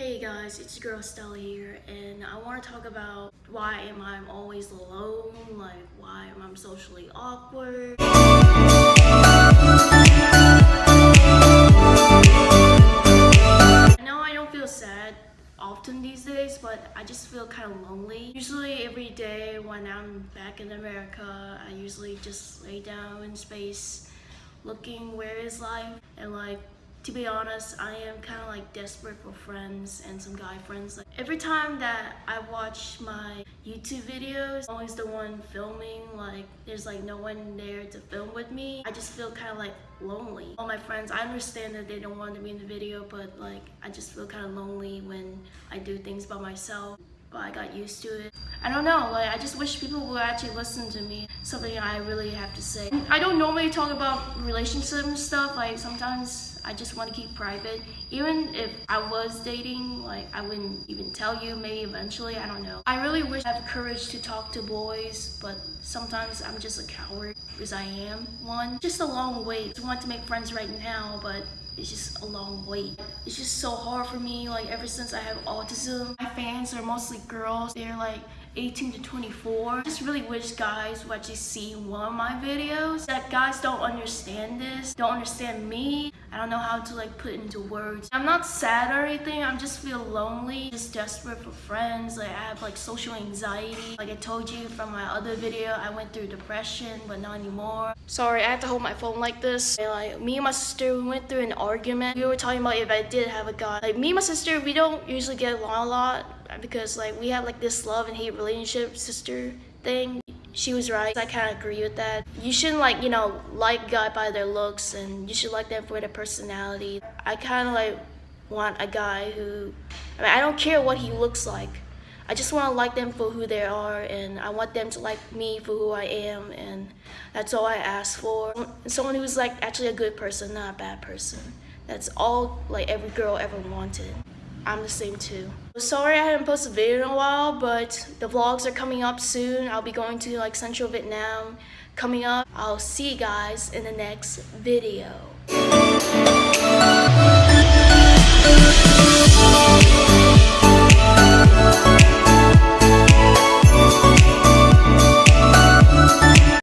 Hey guys, it's your girl Stella here, and I want to talk about why am I always alone, like why am I socially awkward. I know I don't feel sad often these days, but I just feel kind of lonely. Usually every day when I'm back in America, I usually just lay down in space looking where is life and like to be honest, I am kind of like desperate for friends and some guy friends. Like every time that I watch my YouTube videos, I'm always the one filming. Like there's like no one there to film with me. I just feel kind of like lonely. All my friends, I understand that they don't want to be in the video, but like I just feel kind of lonely when I do things by myself but I got used to it. I don't know, like I just wish people would actually listen to me. Something I really have to say. I don't normally talk about relationship and stuff, like sometimes I just want to keep private. Even if I was dating, like I wouldn't even tell you, maybe eventually, I don't know. I really wish I had the courage to talk to boys, but sometimes I'm just a coward because I am one. Just a long wait. I want to make friends right now, but it's just a long wait. It's just so hard for me, like ever since I have autism. My fans are mostly girls. They're like 18 to 24. I just really wish guys would actually see one of my videos. That guys don't understand this, don't understand me. I don't know how to like put into words. I'm not sad or anything, I'm just feel lonely, just desperate for friends. Like I have like social anxiety. Like I told you from my other video, I went through depression, but not anymore. Sorry, I have to hold my phone like this. And, like me and my sister, we went through an argument. We were talking about if I did have a guy. Like me and my sister, we don't usually get along a lot because like we have like this love and hate relationship sister thing. She was right. I kind of agree with that. You shouldn't like you know like guy by their looks and you should like them for their personality. I kind of like want a guy who i mean i don't care what he looks like. I just want to like them for who they are and i want them to like me for who i am and that's all i ask for. Someone who's like actually a good person not a bad person. That's all like every girl ever wanted I'm the same too. Sorry I haven't posted a video in a while, but the vlogs are coming up soon. I'll be going to like Central Vietnam coming up. I'll see you guys in the next video.